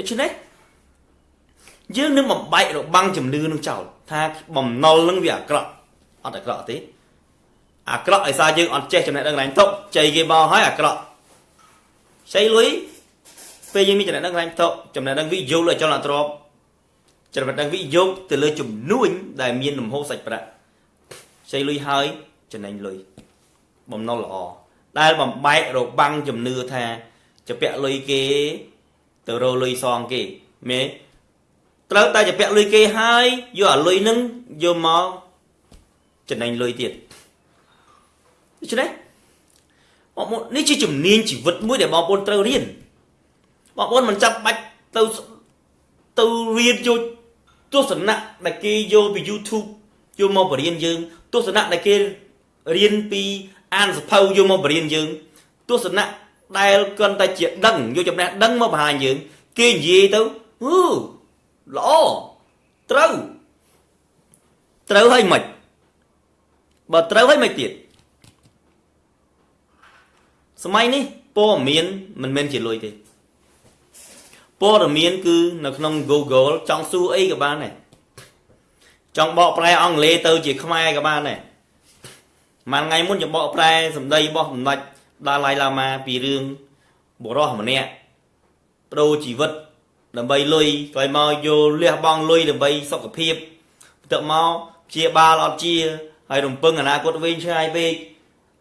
ដូច្នេះយើងនឹងបំបែករបាំងជំនឿនឹងចោលថាបំណុលនឹងវាអាក្រក់អត់អាក្រក់ទេអាក្រក់ឯសារយើងអត់ចេះចំណេះដឹងឡើងទុកចៃគេមកហើយអាក្រក់ចៃលុយពេលយើងមានចំណេះដឹងឡើងទុកចំណេះដឹងវិយោគលើអចលនទ្រព្យចំណេះដឹងវិយោគទៅលើចំនួនដែលមានលំហូរសាច់ប្រាក់ចៃលុយហើយចំណេញលុយបំណុលល្អដែលបំបែករបាំងជំនឿថាจะពាក់លុយគេ ទៅរកលុយសងគេមេត្រូវតែជាពាក់លុយគេហើយយកអាលុយនឹងយកមកចំណេញលុយទៀតដូច្នេះបងប្អូននេះជាជំនាញជីវិតមួយដែលបងប្អូនត្រូវរៀនបងប្អូនមិនចាំបាច់ទៅទៅរៀនយកទស្សនៈដែលគេយកពី YouTube យកមកបរៀនយើងទស្សនៈដែលគេរៀនពីអានសភៅយកមកបរៀនយើងទស្សនៈ ដែលគាត់តែជាដឹងយកចំណេះដឹងមកបង្ហាញយើង គេនិយាយទៅអឺល្អត្រូវត្រូវហើយមិនបើត្រូវហើយមិនទៀតសម័យនេះព័ត៌មានមិនមែនជាលុយទេព័ត៌មានគឺនៅក្នុង Google ចង់សួរអីក៏បានដែរចង់បកប្រែអង់គ្លេសទៅជាខ្មែរក៏បានដែរមួយថ្ងៃមុនខ្ញុំបកប្រែសម្ដីរបស់សម្ដេច ដាឡៃឡាម៉ាពីរឿងបុរសម្នាក់បដូរជីវិត ដើម្បីលុយក្រោយមកយកលះបង់លុយដើម្បីសុខភាពបន្ទាប់មកព្យាបាលអត់ជាហើយរំពឹងអនាគតវែងឆ្ងាយពេក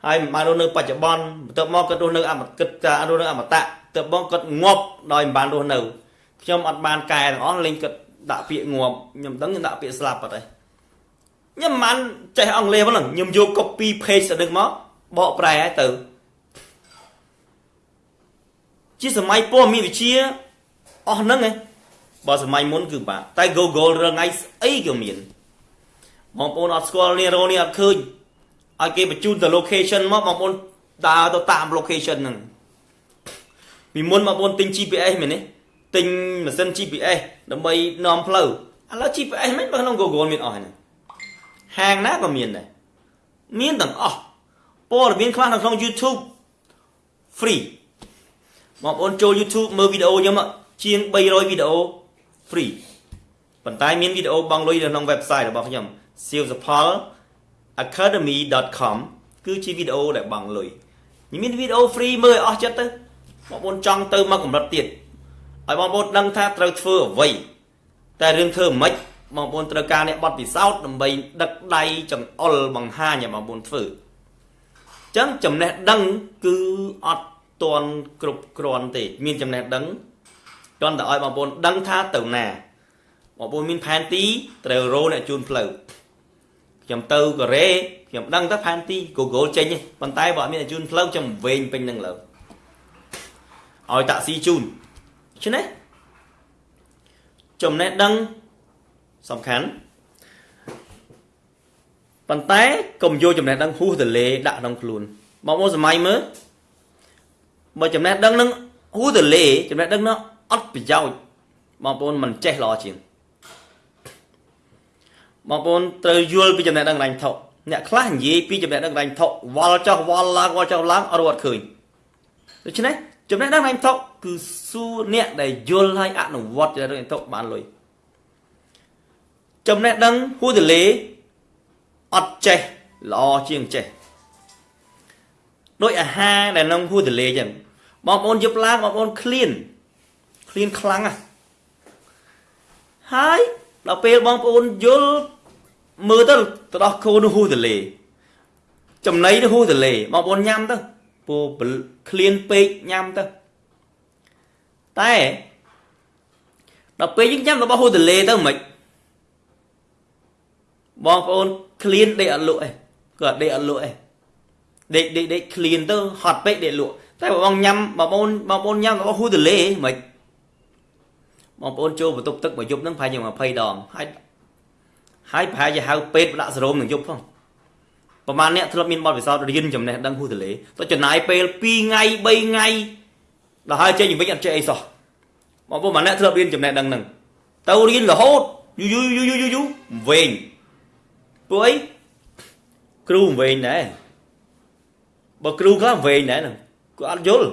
ហើយមិនបានរស់នៅបច្ចុប្បន្នបន្ទាប់មកគាត់រស់នៅអមតៈរស់នៅអមតៈទៅបងគាត់ងាប់ដោយមិនបានរស់នៅខ្ញុំអត់បានកែទាំងអស់លេងគាត់ដាក់ពាក្យងាប់ខ្ញុំដឹងខ្ញុំដាក់ពាក្យស្លាប់អត់ទេខ្ញុំមិនចេះអង់គ្លេសហ្នឹងខ្ញុំយក copy paste ទៅនឹងមកបកប្រែឲ្យទៅ ជាសម័យព័ត៌មានវិទ្យាអស់ហ្នឹងឯងបើសម័យមុនគឺបាទតែ Google រងថ្ងៃស្អីក៏មានបងប្អូនអត់ស្គាល់នេះរោនេះអត់ឃើញឲ្យគេបញ្ជូនទៅ location មកបងប្អូនដើរទៅតាម location ហ្នឹងពីមុនបងប្អូនទិញ GPS មែនទេទិញម៉ាស៊ីន GPS ដើម្បីនាំផ្លូវឥឡូវ GPS មិនបើក្នុង Google មានអស់ហ្នឹងហាងណាក៏មានដែរមានទាំងអស់ព័ត៌មានខ្លះនៅក្នុង YouTube free បងប្អូនចូល YouTube មើលវីដេអូខ្ញុំជាង300វីដេអូ free ប៉ុន្តែមានវីដេអូបង់លុយនៅក្នុង website របស់ខ្ញុំ silsapol academy.com គឺជាវីដេអូដែលបង់លុយមានវីដេអូ free មើលឲ្យអស់ចិត្តទៅបងប្អូនចង់ទៅមកកម្រិតទៀតឲ្យបងប្អូនដឹងថាត្រូវធ្វើអ្វីតែរឿងធ្វើមិនបងប្អូនត្រូវការអ្នកបត់ពិសោធន៍ដើម្បី ដឹកដៃចង្អុលបង្ហាញឲ្យបងប្អូនធ្វើអញ្ចឹងចំណេះដឹងគឺអត់ ទាន់គ្រប់គ្រាន់ទេ មានចំណេះដឹងគ្រាន់តែឲ្យបងប្អូនដឹងថាទៅណាបងប្អូនមានផែនទីត្រូវរោអ្នកជូនផ្លូវខ្ញុំទៅកូរ៉េខ្ញុំដឹងទៅផែនទី Google ចេញប៉ុន្តែបើអត់មានអ្នកជូនផ្លូវខ្ញុំវែងពេញនឹងលើឲ្យតាក់ស៊ីជូនដូច្នេះចំណេះដឹងសំខាន់ប៉ុន្តែកុំយកចំណេះដឹងហួសទៅលេដាក់ក្នុងខ្លួនបងប្អូនសម័យមើល បើចំណេះដឹងនឹងហួសទៅលេចំណេះដឹងនោះអត់ប្រយោជន៍បងប្អូនមិនចេះល្អជាងបងប្អូនត្រូវយល់ពីចំណេះដឹងរ៉ាញ់ថុអ្នកខ្លះនិយាយពីចំណេះដឹងរ៉ាញ់ថុវល់ចុះវល់ឡើងវល់ចុះឡើងអត់រត់ឃើញដូច្នេះចំណេះដឹងរ៉ាញ់ថុគឺសួរអ្នកដែលយល់ហើយអនុវត្តចំណេះដឹងរ៉ាញ់ថុបានលុយចំណេះដឹងហួសទៅលេអត់ចេះល្អជាងចេះ ដោយអាហារដែលក្នុងហួសទលេចឹងបងប្អូនយប់ឡើងបងប្អូនឃ្លានឃ្លានខ្លាំងណាស់ហើយដល់ពេលបងប្អូនយល់មើលទៅទៅដោះគោនោះហួសទលេចំណីនោះហួសទលេបងប្អូនញ៉ាំទៅពូឃ្លានពេកញ៉ាំទៅតែដល់ពេលយើងញ៉ាំរបស់ហួសទលេទៅមិនបងប្អូនឃ្លានដេកអត់លក់ឯងគាត់ដេកអត់លក់ឯង ដេកដេកដេកឃ្លានទៅហត់ពេកដេកលក់តែបងញ៉ាំបងប្អូនបងប្អូនញ៉ាំរបស់ហ៊ូទលេមិនបងប្អូនចូលបន្ទប់ទឹកមួយយប់ហ្នឹងប្រហែលជា20ដងហើយហើយប្រហែលជាហៅពេទ្យដាក់សេរ៉ូមនឹងយប់ផងប្រហែលអ្នកធ្លាប់មានបទពិសោធន៍រៀនចំណេះដឹងហ៊ូទលេទៅចំណាយពេល2ថ្ងៃ3ថ្ងៃដល់ហើយចេញវិញអត់ចេះអីសោះបងប្អូនម្នាក់ធ្លាប់រៀនចំណេះដឹងហ្នឹងទៅរៀនរហូតយូយូយូយូយូយូវែងពួកអីគ្រូវែងដែរ បើគ្រូខ្លះវែងដែរហ្នឹងគាត់អត់យល់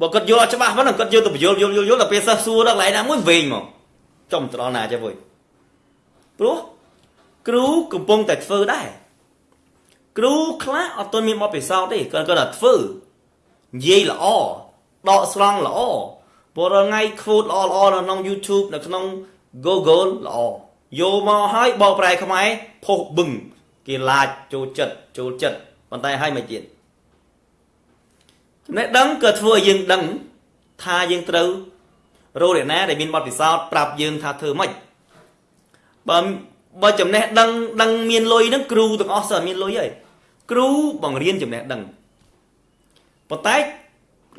បើគាត់យល់អត់ច្បាស់ហ្នឹងគាត់យកទៅបញ្យល់យល់យល់យល់ដល់ពេលសិស្សសួរដល់កន្លែងណាមួយវិញមកចំទៅដល់ណាចេះវុយព្រោះគ្រូកំពុងតែធ្វើដែរគ្រូខ្លះអត់ទាន់មានបទពិសោធន៍ទេគាត់គាត់តែធ្វើនិយាយល្អដកស្រង់ល្អព្រោះរាល់ថ្ងៃ quote ល្អល្អនៅក្នុង YouTube នៅក្នុង Google ល្អយកមកឲ្យបកប្រែខ្មែរផុសបឹងគេឡាចចូលចិត្តចូលចិត្ត ប៉ុន្តែឲ្យមិនទៀតចំណេះដឹងក៏ធ្វើឲ្យយើងដឹងថាយើងត្រូវរកអ្នកណាដែលមានបទពិសោធន៍ប្រាប់យើងថាធ្វើម៉េចបើបើចំណេះដឹងដឹងមានលុយហ្នឹងគ្រូទាំងអស់សើមានលុយហើយគ្រូបង្រៀនចំណេះដឹងប៉ុន្តែ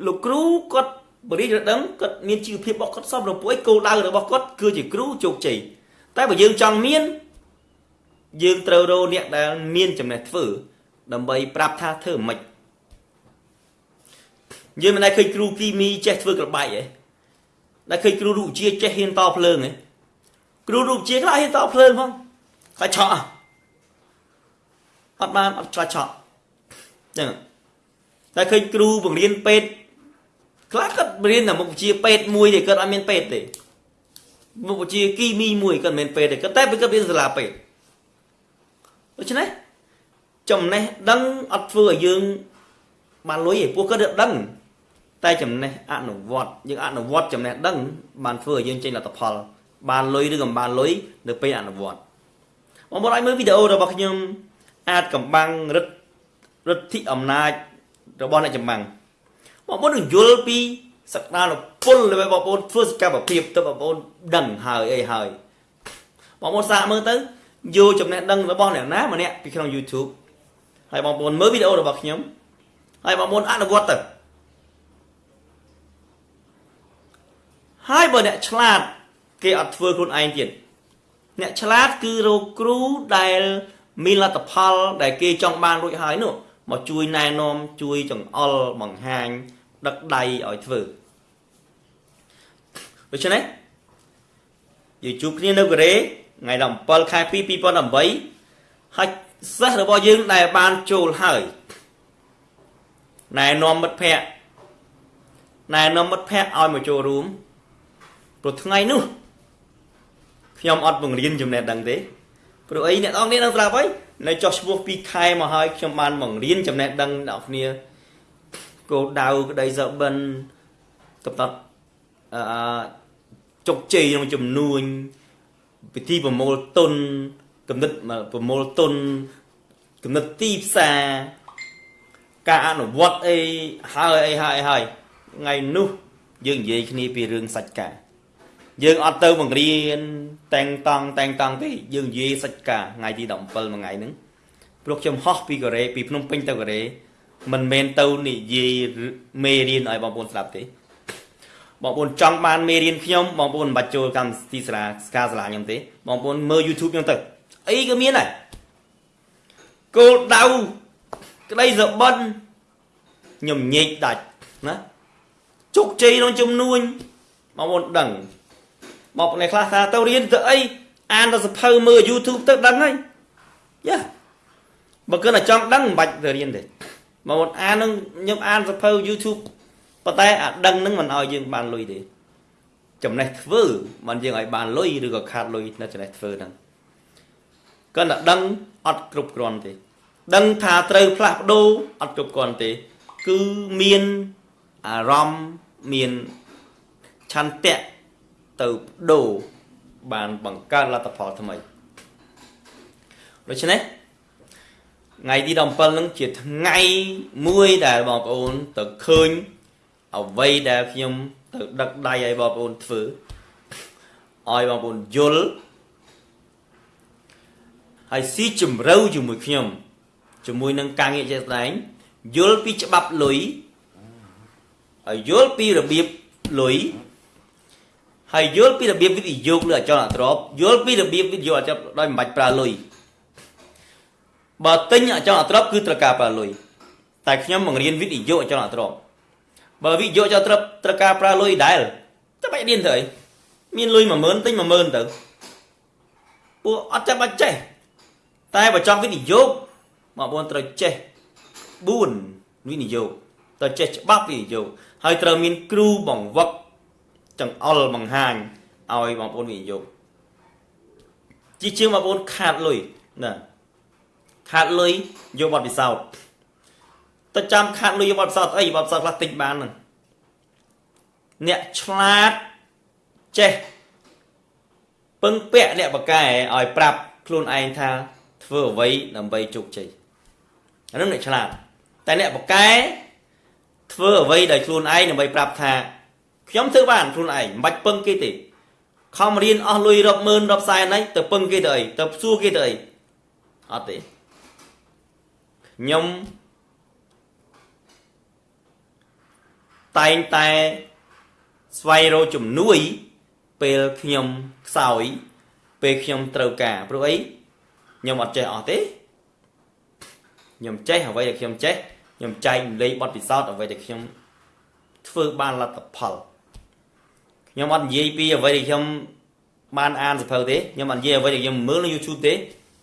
លោកគ្រូគាត់បរិយាដឹងគាត់មានជីវភាពរបស់គាត់សមរម្រួយគោលដៅរបស់គាត់គឺជាគ្រូជោគជ័យតែបើយើងចង់មានយើងត្រូវរកអ្នកដែលមានចំណេះធ្វើ ដើម្បីប្រាប់ថាធ្វើមិនយើងមិនដែលឃើញគ្រូគីមីចេះធ្វើក្របៃទេដែលឃើញគ្រូរុជាចេះហ៊ានតភ្លើងទេគ្រូរុជាខ្លះហ៊ានតភ្លើងផងខ្លាចឆក់អត់បានអត់ខ្លាចឆក់ចឹងតែឃើញគ្រូបង្រៀនពេទ្យខ្លះគាត់រៀនតែមុខវិជ្ជាពេទ្យមួយទេគាត់អត់មានពេទ្យទេមុខវិជ្ជាគីមីមួយគាត់មិនមែនពេទ្យទេគាត់តែគាត់រៀនសាលាពេទ្យដូច្នេះ ចំណេះដឹងអត់ធ្វើឲ្យយើងបានលុយទេពួកគាត់ដឹងតែចំណេះអនុវត្តយើងអនុវត្តចំណេះដឹង បានធ្វើឲ្យយើងចេញលទ្ធផល បានលុយឬក៏បានលុយនៅពេលអនុវត្តបងប្អូនអាចមើលវីដេអូរបស់ខ្ញុំអាចកំបាំងរិទ្ធរិទ្ធិអំណាចរបស់អ្នកចម្បាំងបងប្អូននឹងយល់ពីសក្តានុពលរបស់បងប្អូនធ្វើសកម្មភាពទៅបងប្អូនដឹងហើយអីហើយបងប្អូនសាកមើលទៅយកចំណេះដឹងរបស់អ្នកណាម្នាក់ពីក្នុង YouTube ហើយបងប្អូនមើលវីដេអូរបស់ខ្ញុំហើយបងប្អូនអនុវត្តទៅហើយបើអ្នកឆ្លាតគេអត់ធ្វើខ្លួនឯងទៀតអ្នកឆ្លាតគឺរកគ្រូដែលមានលទ្ធផល ដែលគេចង់បានរួចហើយនោះមកជួយណែនាំជួយចង្អុលបង្ហាញ ដឹកដៃឲ្យធ្វើដូច្នេះយើងជួបគ្នានៅកូរ៉េថ្ងៃ17ខែ2 2018ហើយ សិស្សរបស់យើងដែលបានចូលហើយណែនាំមិត្តភ័ក្តិណែនាំមិត្តភ័ក្តិឲ្យមកចូលរួមព្រោះថ្ងៃនោះខ្ញុំអត់បង្រៀនចំណេះដឹងទេព្រោះអីអ្នកនរគ្នានឹងស្ដាប់ហើយនៅចោះឈ្មោះ2ខែមកហើយខ្ញុំបានបង្រៀនចំណេះដឹងដល់គ្នាគោលដៅក្តីសបិនកំណត់អឺជោគជ័យក្នុងចំនួនពិធីប្រមូលទុន កំណត់ប្រមូលទុនកំណត់ទីផ្សារការអនុវត្តអីហើយអីហើយហើយថ្ងៃនោះយើងនិយាយគ្នាពីរឿងសាច់ការយើងអត់ទៅបង្រៀនតែងតង់តែងតង់ទេយើងនិយាយសាច់ការថ្ងៃទី17មួយថ្ងៃហ្នឹងព្រោះខ្ញុំហោះពីកូរ៉េពីភ្នំពេញទៅកូរ៉េមិនមែនទៅនិយាយមេរៀនឲ្យបងប្អូនស្ដាប់ទេបងប្អូនចង់បានមេរៀនខ្ញុំបងប្អូនមិនបាច់ចូលកម្មវិធីសាលាស្ការសាលាខ្ញុំទេបងប្អូនមើល YouTube ខ្ញុំទៅ អីក៏មានដែរគោលដៅក្តីសបិនខ្ញុំញែកដាច់ណាជោគជ័យក្នុងចំនួនបងប្អូនដឹងបងប្អូនខ្លះថាទៅរៀនទៅអីអានទៅសភៅមើល YouTube ទៅដឹងហើយយ៉ាបើគិតតែចង់ដឹងមិនបាច់ទៅរៀនទេបងប្អូនអាននឹងខ្ញុំអានសភៅ YouTube ប៉ុន្តែអាដឹងនឹងមិនឲ្យយើងបានលុយទេចំណេះធ្វើមិនយើងឲ្យបានលុយឬក៏ខាតលុយនៅចំណេះធ្វើហ្នឹង គាត់តែដឹងអត់គ្រប់គ្រាន់ទេ ដឹងថាត្រូវផ្លាស់ប្ដូរអត់គ្រប់គ្រាន់ទេ គឺមានអារម្មណ៍មានឆន្ទៈទៅបដូរបានបង្កើតលទ្ធផលថ្មីដូច្នេះថ្ងៃទី17ហ្នឹងជាថ្ងៃមួយដែលបងប្អូនទៅឃើញអ្វីដែលខ្ញុំទៅដឹកដៃឲ្យបងប្អូនធ្វើឲ្យបងប្អូនយល់ ហើយស៊ីជំរឿជាមួយខ្ញុំជាមួយនឹងការងារជាក់ស្ដែងយល់ពីច្បាប់លុយហើយយល់ពីរបៀបលុយហើយយល់ពីរបៀបវិនិយោគលើអចលនទ្រព្យយល់ពីរបៀបវិនិយោគអចលដោយមិនបាច់ប្រើលុយបើទិញអចលនទ្រព្យគឺត្រូវការប្រើលុយតែខ្ញុំបង្រៀនវិនិយោគអចលនទ្រព្យបើវិនិយោគអចលនទ្រព្យត្រូវការប្រើលុយដែរតែបាច់រៀនទៅអីមានលុយ10000ទិញ10000ទៅពួកអត់ចាំបាច់ចេះ តែបើចង់វិនិយោគបងប្អូនត្រូវចេះ4វិនិយោគត្រូវចេះច្បាប់វិនិយោគហើយត្រូវមានគ្រូបង្វឹកចង្អុលបង្ហាញឲ្យបងប្អូនវិនិយោគជាជាងបងប្អូនខាតលុយណាខាតលុយយកបទពិសោធន៍ទៅចាំខាតលុយយកបទពិសោធន៍អីបទពិសោធន៍ខ្លះទិញបានហ្នឹងអ្នកឆ្លាតចេះពឹងពាក់អ្នកបកកែឲ្យប្រាប់ខ្លួនឯងថា ធ្វើអ្វីដើម្បីជោគជ័យអានោះអ្នកឆ្លាតតែអ្នកបកកែធ្វើអ្វីដោយខ្លួនឯងដើម្បីប្រាប់ថាខ្ញុំធ្វើបានខ្លួនឯងមិនបាច់ពឹងគេទេខំរៀនអស់លុយរាប់ម៉ឺនរាប់សែនហ្នឹងទៅពឹងគេទៅអីទៅសួរគេទៅអីអត់ទេខ្ញុំតែងតែស្វែងរកជំនួយពេលខ្ញុំខ្សោយពេលខ្ញុំត្រូវការព្រោះអី ខ្ញុំអត់ចេះអស់ទេខ្ញុំចេះអ្វីដែលខ្ញុំចេះខ្ញុំចែករំលែកបទពិសោធន៍អ្វីដែលខ្ញុំធ្វើបានលទ្ធផលខ្ញុំអត់និយាយពីអ្វីដែលខ្ញុំបានអានសភៅទេខ្ញុំអត់និយាយអ្វីដែលខ្ញុំមើលនៅ YouTube ទេ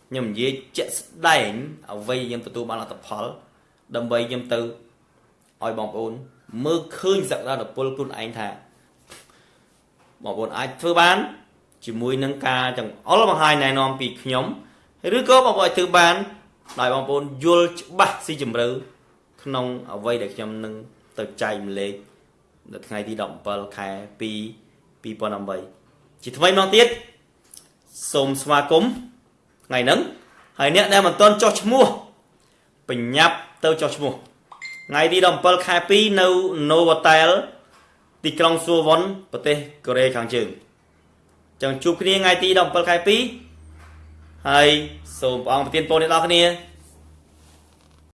ខ្ញុំនិយាយជាក់ស្ដែងអ្វីខ្ញុំទទួលបានលទ្ធផល ដើម្បីខ្ញុំទៅឲ្យបងប្អូន មើលឃើញសក្តានុពលខ្លួនឯងថាបងប្អូនអាចធ្វើបាន ជាមួយនឹងការចង្អុលបង្ហាញណែនាំពីខ្ញុំ ឬក៏បងប្អូនអាចធ្វើបាន ដោយបងប្អូនយល់ច្បាស់ស៊ីជម្រៅក្នុងអ្វីដែលខ្ញុំនឹងទៅចែកម្លែកនៅថ្ងៃទី17ខែ2 2018ជាថ្មីម្ដងទៀតសូមស្វាគមន៍ថ្ងៃហ្នឹងហើយអ្នកដែលមិនទាន់ចុះឈ្មោះបញ្ញាប់ទៅចុះឈ្មោះថ្ងៃទី17ខែ2នៅ Novotel ទីក្រុងសួវុនប្រទេសកូរ៉េខាងជើងចឹងជួបគ្នាថ្ងៃទី17ខែ2 ហើយសូមព្រះអង្គប្រទានពរដល់អ្នកគ្នា